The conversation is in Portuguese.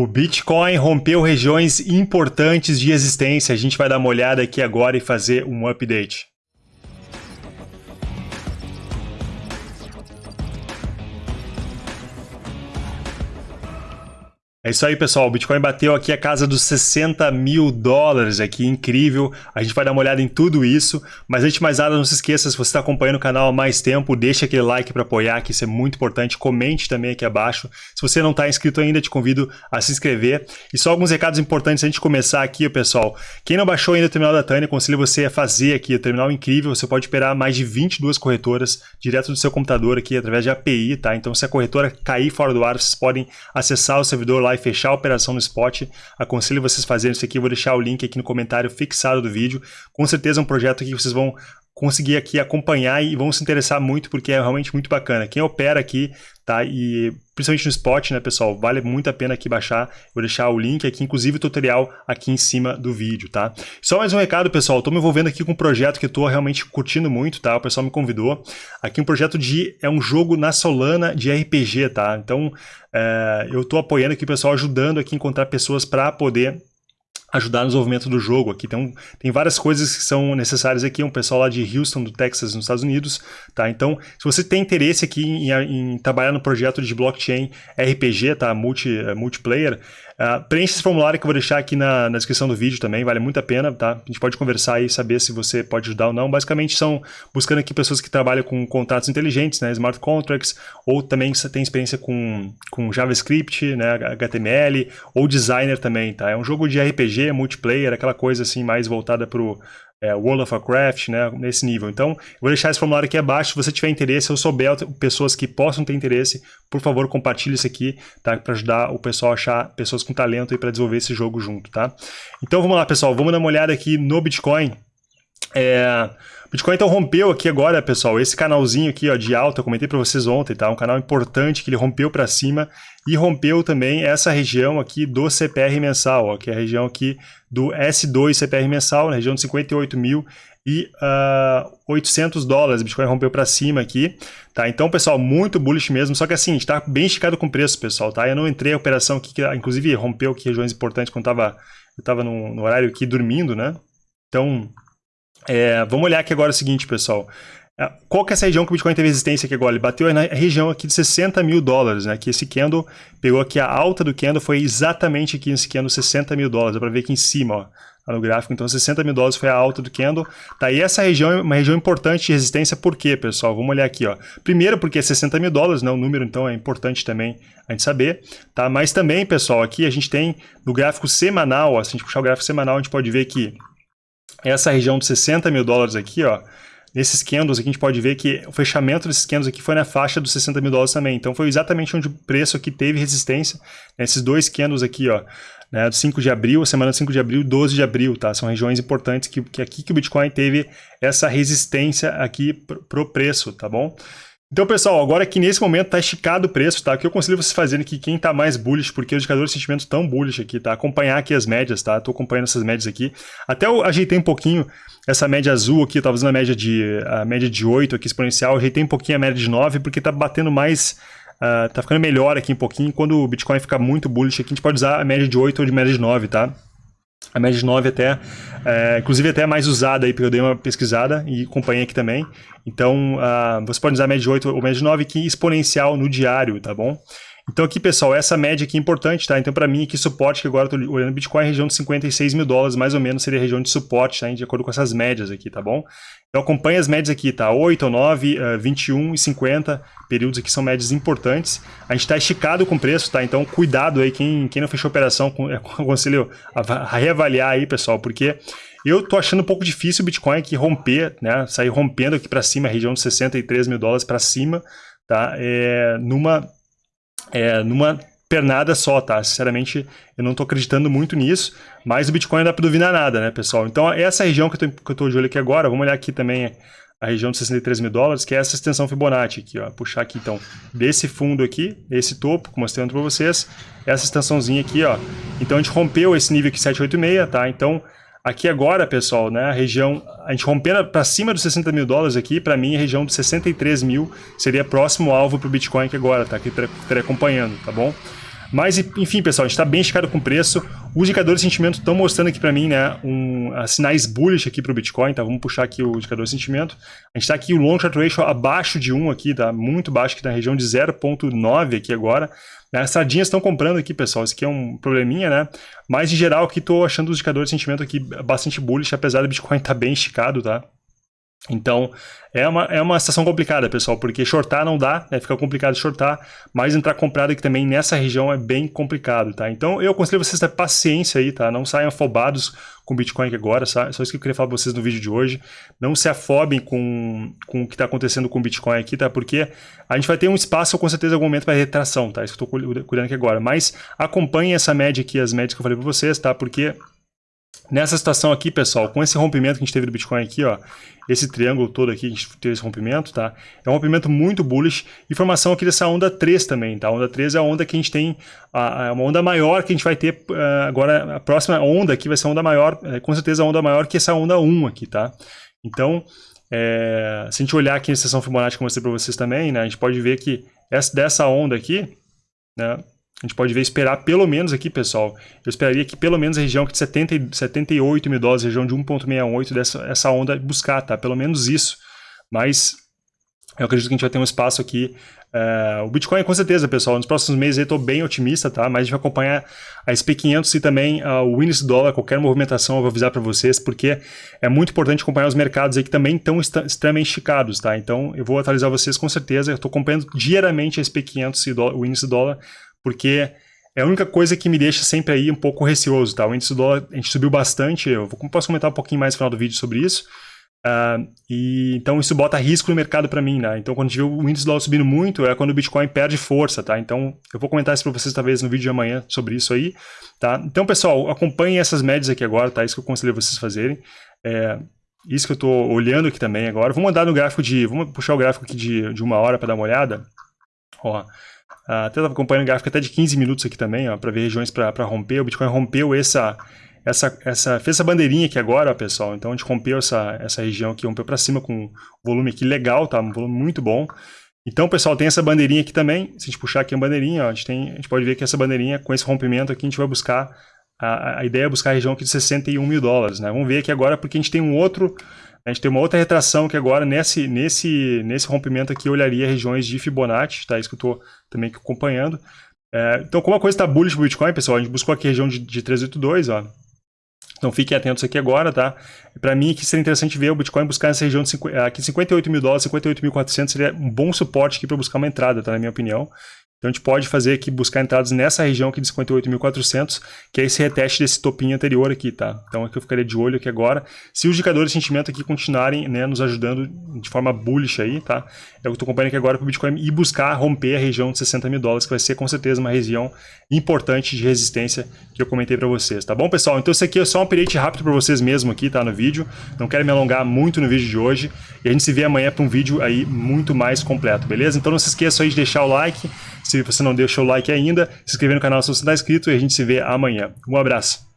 O Bitcoin rompeu regiões importantes de existência. A gente vai dar uma olhada aqui agora e fazer um update. É isso aí, pessoal. O Bitcoin bateu aqui a casa dos 60 mil dólares aqui, incrível. A gente vai dar uma olhada em tudo isso. Mas antes de mais nada, não se esqueça, se você está acompanhando o canal há mais tempo, deixa aquele like para apoiar, que isso é muito importante. Comente também aqui abaixo. Se você não está inscrito ainda, te convido a se inscrever. E só alguns recados importantes antes de começar aqui, pessoal. Quem não baixou ainda o terminal da Tânia, aconselho você a fazer aqui o terminal incrível. Você pode operar mais de 22 corretoras direto do seu computador aqui, através de API, tá? Então, se a corretora cair fora do ar, vocês podem acessar o servidor lá fechar a operação no spot. Aconselho vocês fazerem isso aqui, vou deixar o link aqui no comentário fixado do vídeo. Com certeza é um projeto que vocês vão conseguir aqui acompanhar e vão se interessar muito porque é realmente muito bacana. Quem opera aqui, tá? E principalmente no Spot, né, pessoal? Vale muito a pena aqui baixar. Vou deixar o link aqui, inclusive o tutorial aqui em cima do vídeo, tá? Só mais um recado, pessoal. Estou me envolvendo aqui com um projeto que estou realmente curtindo muito, tá? O pessoal me convidou. Aqui um projeto de... é um jogo na Solana de RPG, tá? Então, é, eu estou apoiando aqui pessoal, ajudando aqui a encontrar pessoas para poder ajudar no desenvolvimento do jogo aqui. Então, tem várias coisas que são necessárias aqui. Um pessoal lá de Houston, do Texas, nos Estados Unidos, tá? Então, se você tem interesse aqui em, em trabalhar no projeto de blockchain RPG, tá? Multi, multiplayer, Uh, preencha esse formulário que eu vou deixar aqui na, na, descrição do vídeo também, vale muito a pena, tá? A gente pode conversar e saber se você pode ajudar ou não. Basicamente são buscando aqui pessoas que trabalham com contratos inteligentes, né? Smart contracts, ou também tem experiência com, com JavaScript, né? HTML, ou designer também, tá? É um jogo de RPG, multiplayer, aquela coisa assim mais voltada para o é, World of Warcraft, né, nesse nível. Então, eu vou deixar esse formulário aqui abaixo, se você tiver interesse, ou souber pessoas que possam ter interesse, por favor, compartilhe isso aqui, tá, para ajudar o pessoal a achar pessoas com talento para desenvolver esse jogo junto, tá? Então, vamos lá, pessoal, vamos dar uma olhada aqui no Bitcoin. É, Bitcoin então rompeu aqui agora, pessoal, esse canalzinho aqui ó, de alta, eu comentei para vocês ontem, tá? Um canal importante que ele rompeu para cima e rompeu também essa região aqui do CPR mensal, ó, que é a região aqui do S2 CPR mensal, na região de 58 mil e uh, ah, 800 dólares, Bitcoin rompeu para cima aqui, tá? Então, pessoal, muito bullish mesmo, só que assim, está bem esticado com o preço, pessoal, tá? Eu não entrei a operação aqui, que inclusive rompeu aqui regiões importantes quando tava, eu estava no, no horário aqui dormindo, né? Então, é, vamos olhar aqui agora o seguinte, pessoal. É, qual que é essa região que o Bitcoin teve resistência aqui agora? Ele bateu na região aqui de 60 mil dólares, né? Que esse candle pegou aqui a alta do candle, foi exatamente aqui nesse candle 60 mil dólares. Dá para ver aqui em cima, ó, no gráfico. Então 60 mil dólares foi a alta do candle. Tá, e essa região é uma região importante de resistência, por quê, pessoal? Vamos olhar aqui, ó. Primeiro porque é 60 mil dólares, né? O número, então, é importante também a gente saber, tá? Mas também, pessoal, aqui a gente tem no gráfico semanal, ó, se a gente puxar o gráfico semanal, a gente pode ver que essa região de 60 mil dólares aqui, ó, nesses candles aqui a gente pode ver que o fechamento desses candles aqui foi na faixa dos 60 mil dólares também. Então foi exatamente onde o preço aqui teve resistência, nesses dois candles aqui, ó, né, do 5 de abril, semana 5 de abril, 12 de abril, tá? São regiões importantes que, que aqui que o Bitcoin teve essa resistência aqui pro preço, tá bom? Então, pessoal, agora que nesse momento está esticado o preço, tá? O que eu aconselho vocês fazerem aqui, quem está mais bullish, porque os indicadores de sentimento estão bullish aqui, tá? Acompanhar aqui as médias, tá? Estou acompanhando essas médias aqui. Até eu ajeitei um pouquinho essa média azul aqui, estava usando a média de a média de 8 aqui exponencial, ajeitei um pouquinho a média de 9, porque está batendo mais... Uh, tá ficando melhor aqui um pouquinho. Quando o Bitcoin fica muito bullish aqui, a gente pode usar a média de 8 ou de média de 9, tá? A de 9 até, é, inclusive até mais usada aí, porque eu dei uma pesquisada e acompanhei aqui também. Então, uh, você pode usar a de 8 ou de 9 aqui exponencial no diário, tá bom? Então aqui, pessoal, essa média aqui é importante, tá? Então para mim aqui suporte, que agora eu tô olhando Bitcoin, região de 56 mil dólares, mais ou menos seria a região de suporte, tá? De acordo com essas médias aqui, tá bom? Então acompanhe as médias aqui, tá? 8 ou 9, uh, 21 e 50 períodos aqui são médias importantes. A gente está esticado com o preço, tá? Então cuidado aí, quem, quem não fechou operação, com, é, aconselho a, a reavaliar aí, pessoal, porque eu tô achando um pouco difícil o Bitcoin aqui romper, né? Sair rompendo aqui para cima, a região de 63 mil dólares para cima, tá? É, numa é, numa pernada só, tá? Sinceramente, eu não estou acreditando muito nisso, mas o Bitcoin não dá para duvidar nada, né, pessoal? Então, essa região que eu estou de olho aqui agora, vamos olhar aqui também a região de 63 mil dólares, que é essa extensão Fibonacci aqui, ó. Puxar aqui, então, desse fundo aqui, esse topo, que mostrando para vocês, essa extensãozinha aqui, ó. Então, a gente rompeu esse nível aqui 786, tá? Então, Aqui agora, pessoal, né, a região, a gente rompendo para cima dos 60 mil dólares aqui, para mim a região de 63 mil seria próximo alvo para o Bitcoin aqui agora, tá? Que estaria acompanhando, tá bom? Mas, enfim, pessoal, a gente está bem esticado com o preço. Os indicadores de sentimento estão mostrando aqui para mim, né, um, uh, sinais bullish aqui para o Bitcoin, tá? Vamos puxar aqui o indicador de sentimento. A gente está aqui o long short ratio abaixo de 1 aqui, tá? Muito baixo aqui na região de 0.9 aqui agora. Né? As sardinhas estão comprando aqui, pessoal. Isso aqui é um probleminha, né? Mas, em geral, aqui estou achando os indicadores de sentimento aqui bastante bullish, apesar do Bitcoin estar tá bem esticado, tá? Então, é uma, é uma situação complicada, pessoal, porque shortar não dá, né? fica complicado shortar, mas entrar comprado aqui também nessa região é bem complicado, tá? Então, eu aconselho vocês a ter paciência aí, tá? Não saiam afobados com Bitcoin aqui agora, só, isso que eu queria falar para vocês no vídeo de hoje. Não se afobem com, com o que está acontecendo com Bitcoin aqui, tá? Porque a gente vai ter um espaço, com certeza, algum momento para retração, tá? Isso que eu estou cuidando aqui agora. Mas acompanhem essa média aqui, as médias que eu falei para vocês, tá? Porque Nessa situação aqui, pessoal, com esse rompimento que a gente teve do Bitcoin aqui, ó, esse triângulo todo aqui, a gente teve esse rompimento, tá? É um rompimento muito bullish. Informação aqui dessa onda 3 também, tá? A onda 3 é a onda que a gente tem, a, uma onda maior que a gente vai ter uh, agora, a próxima onda aqui vai ser a onda maior, é, com certeza a onda maior que essa onda 1 aqui, tá? Então, é, se a gente olhar aqui na seção Fibonacci que eu mostrei para vocês também, né? A gente pode ver que essa, dessa onda aqui, né? A gente pode ver esperar pelo menos aqui, pessoal, eu esperaria que pelo menos a região de 70, 78 mil dólares, região de 1.68 dessa essa onda buscar, tá? Pelo menos isso. Mas eu acredito que a gente vai ter um espaço aqui. Uh, o Bitcoin, com certeza, pessoal, nos próximos meses eu estou bem otimista, tá? Mas a gente vai acompanhar a SP500 e também uh, o índice dólar, qualquer movimentação eu vou avisar para vocês, porque é muito importante acompanhar os mercados aí que também estão extremamente esticados, tá? Então eu vou atualizar vocês com certeza, eu estou acompanhando diariamente a SP500 e o índice dólar, porque é a única coisa que me deixa sempre aí um pouco receoso, tá? O índice do dólar, a gente subiu bastante, eu posso comentar um pouquinho mais no final do vídeo sobre isso, uh, e então isso bota risco no mercado para mim, né? Então quando a gente vê o índice do dólar subindo muito, é quando o Bitcoin perde força, tá? Então eu vou comentar isso para vocês talvez no vídeo de amanhã sobre isso aí, tá? Então pessoal, acompanhem essas médias aqui agora, tá? Isso que eu aconselho vocês fazerem. É, isso que eu estou olhando aqui também agora. Vou mandar no gráfico de... Vamos puxar o gráfico aqui de, de uma hora para dar uma olhada. Ó, até estava acompanhando o gráfico até de 15 minutos aqui também, para ver regiões para romper. O Bitcoin rompeu essa, essa, essa, fez essa bandeirinha aqui agora, ó, pessoal. Então a gente rompeu essa, essa região aqui, rompeu para cima com volume aqui legal, tá? Um volume muito bom. Então, pessoal, tem essa bandeirinha aqui também. Se a gente puxar aqui a bandeirinha, ó, a, gente tem, a gente pode ver que essa bandeirinha, com esse rompimento aqui, a gente vai buscar, a, a ideia é buscar a região aqui de 61 mil dólares, né? Vamos ver aqui agora, porque a gente tem um outro a gente tem uma outra retração que agora, nesse, nesse, nesse rompimento aqui, olharia regiões de Fibonacci, tá? Isso que eu estou também acompanhando. É, então, como a coisa está bullish para o Bitcoin, pessoal, a gente buscou aqui a região de, de 382, ó. Então fiquem atentos aqui agora, tá? Para mim aqui seria interessante ver o Bitcoin buscar nessa região de 50, aqui 58 mil dólares, 58.400 seria um bom suporte aqui para buscar uma entrada, tá? Na minha opinião. Então a gente pode fazer aqui, buscar entradas nessa região aqui de 58.400, que é esse reteste desse topinho anterior aqui, tá? Então aqui eu ficaria de olho aqui agora. Se os indicadores de sentimento aqui continuarem, né, nos ajudando de forma bullish aí, tá? Eu estou acompanhando aqui agora para o Bitcoin e buscar romper a região de 60 mil dólares, que vai ser com certeza uma região importante de resistência que eu comentei para vocês, tá bom, pessoal? Então isso aqui é só um update rápido para vocês mesmo aqui, tá? No vídeo. Não quero me alongar muito no vídeo de hoje. E a gente se vê amanhã para um vídeo aí muito mais completo, beleza? Então não se esqueça aí de deixar o like, se você não deixou o like ainda, se inscrever no canal se você não está inscrito e a gente se vê amanhã. Um abraço.